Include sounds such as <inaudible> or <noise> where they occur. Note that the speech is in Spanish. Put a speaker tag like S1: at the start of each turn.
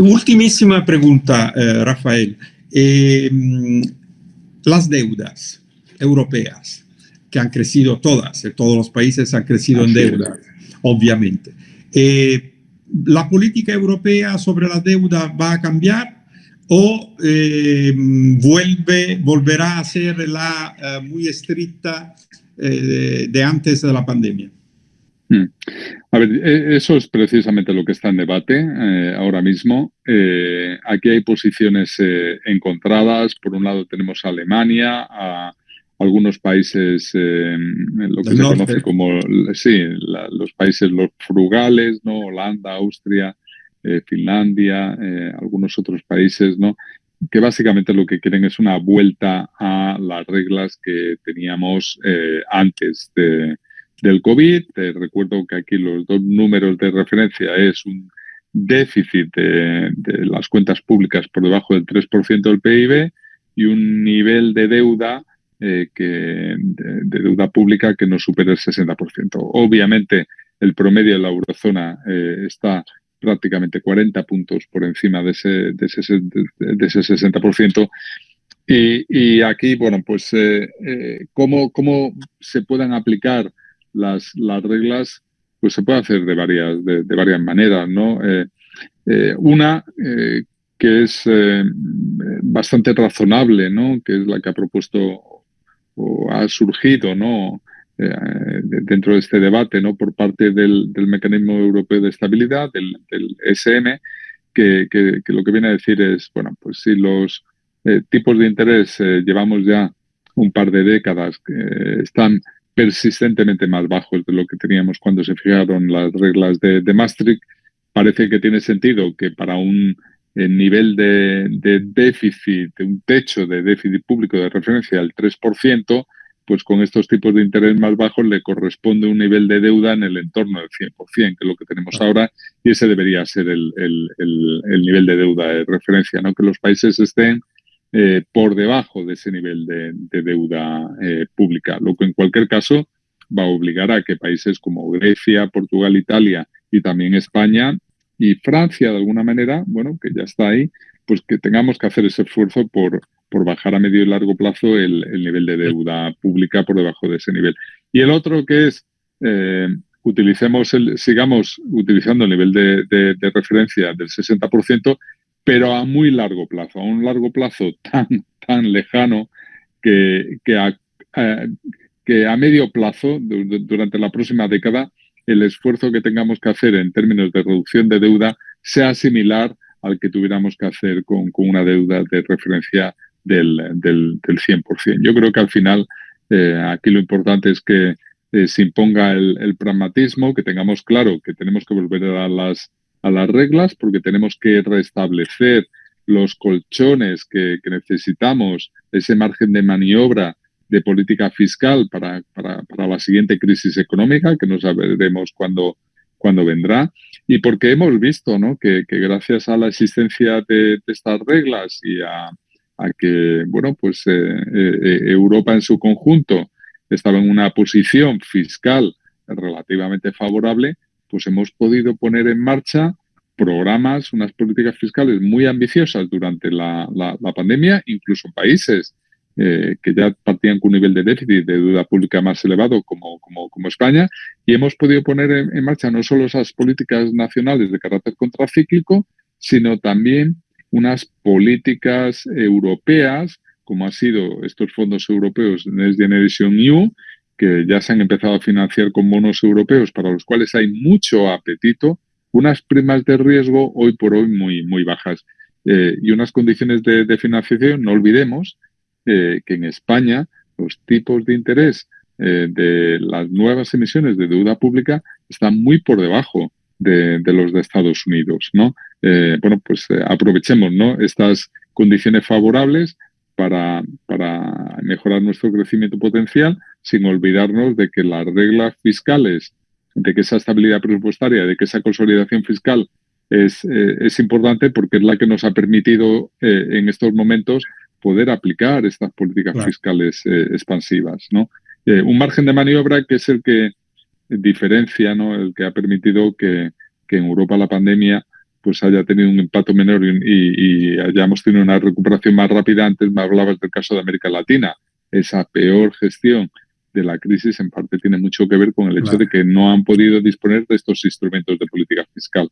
S1: Ultimísima pregunta, eh, Rafael. Em, las deudas europeas, que han crecido todas, todos los países han crecido en deuda, obviamente. ¿La política europea sobre la deuda va a cambiar o vuelve, volverá a ser la muy estricta de antes de la pandemia?
S2: Hmm. A ver, e, eso es precisamente lo que está en debate eh, ahora mismo. Eh, aquí hay posiciones eh, encontradas. Por un lado tenemos a Alemania, a algunos países, lo que se conoce como, sí, los países los frugales, ¿no? Holanda, Austria, Finlandia, algunos otros países, ¿no? que básicamente lo que quieren es una vuelta a las reglas que teníamos antes de, del COVID. Te recuerdo que aquí los dos números de referencia es un déficit de, las cuentas públicas por debajo del 3% del PIB y un nivel de deuda eh, que, de, deuda pública que no supera el 60%. Obviamente, el promedio de la eurozona eh, está prácticamente 40 puntos por encima de ese, de ese, de ese 60%. Y, y, aquí, bueno, pues, eh, ¿cómo, ¿cómo se puedan aplicar las, las reglas pues se puede hacer de varias, de, varias maneras, ¿no? Eh, eh, una eh, que es bastante razonable, ¿no? Que es la que ha propuesto o ha surgido, ¿no? dentro de este debate, ¿no? Por parte del, del mecanismo europeo de estabilidad, del, del SM, que, que, lo que viene a decir es, bueno, pues si los tipos de interés llevamos ya un par de décadas que están persistentemente más bajos de lo que teníamos cuando se fijaron las reglas de, Maastricht, parece que tiene sentido que para un eh, nivel de, de, déficit, un techo de déficit público de referencia del 3%, pues con estos tipos de interés más bajos le corresponde un nivel de deuda en el entorno del 100%, que es lo que tenemos ahora, y ese debería ser el, el, el nivel de deuda de referencia, ¿no? que los países estén eh, por debajo de ese nivel de, deuda eh, pública, lo que en cualquier caso va a obligar a que países como Grecia, Portugal, Italia y también España y Francia, de alguna manera, bueno, que ya está ahí, pues que tengamos que hacer ese esfuerzo por, por bajar a medio y largo plazo el, nivel de deuda pública por debajo de ese nivel. Y el otro que es, eh, utilicemos el, sigamos utilizando el nivel de, de referencia del 60%, pero a muy largo plazo, a un largo plazo <laughs> tan, tan lejano que, que, a, que a medio plazo, durante la próxima década, el esfuerzo que tengamos que hacer en términos de reducción de deuda sea similar al que tuviéramos que hacer con, con una deuda de referencia del, del, del, 100%. Yo creo que al final eh, aquí lo importante es que eh, se imponga el, el, pragmatismo, que tengamos claro que tenemos que volver a las a las reglas porque tenemos que restablecer los colchones que, necesitamos, ese margen de maniobra de política fiscal para, para, la siguiente crisis económica, que no sabremos cuándo, cuándo vendrá, y porque hemos visto ¿no? que, gracias a la existencia de, estas reglas y a, que bueno, pues, eh, eh, Europa en su conjunto estaba en una posición fiscal relativamente favorable, pues hemos podido poner en marcha programas, unas políticas fiscales muy ambiciosas durante la, pandemia, incluso en países eh, que ya partían con un nivel de déficit de deuda pública más elevado como, como, España, y hemos podido poner en, marcha no solo esas políticas nacionales de carácter contracíclico, sino también unas políticas europeas, como han sido estos fondos europeos Next Generation EU, que ya se han empezado a financiar con bonos europeos para los cuales hay mucho apetito, unas primas de riesgo hoy por hoy muy, muy bajas eh, y unas condiciones de, financiación, no olvidemos eh, que en España los tipos de interés eh, de las nuevas emisiones de deuda pública están muy por debajo de, los de Estados Unidos, ¿no? bueno, pues aprovechemos, ¿no? Estas condiciones favorables para mejorar nuestro crecimiento potencial sin olvidarnos de que las reglas fiscales, de que esa estabilidad presupuestaria, de que esa consolidación fiscal es, eh, es importante porque es la que nos ha permitido eh, en estos momentos poder aplicar estas políticas fiscales eh, expansivas. ¿no? un margen de maniobra que es el que diferencia, ¿no? el que ha permitido que, que en Europa la pandemia pues haya tenido un impacto menor y, hayamos tenido una recuperación más rápida. Antes me hablabas del caso de América Latina. Esa peor gestión de la crisis en parte tiene mucho que ver con el hecho de que no han podido disponer de estos instrumentos de política fiscal.